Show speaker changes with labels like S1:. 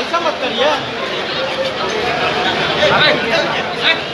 S1: ऐसा मत
S2: करिए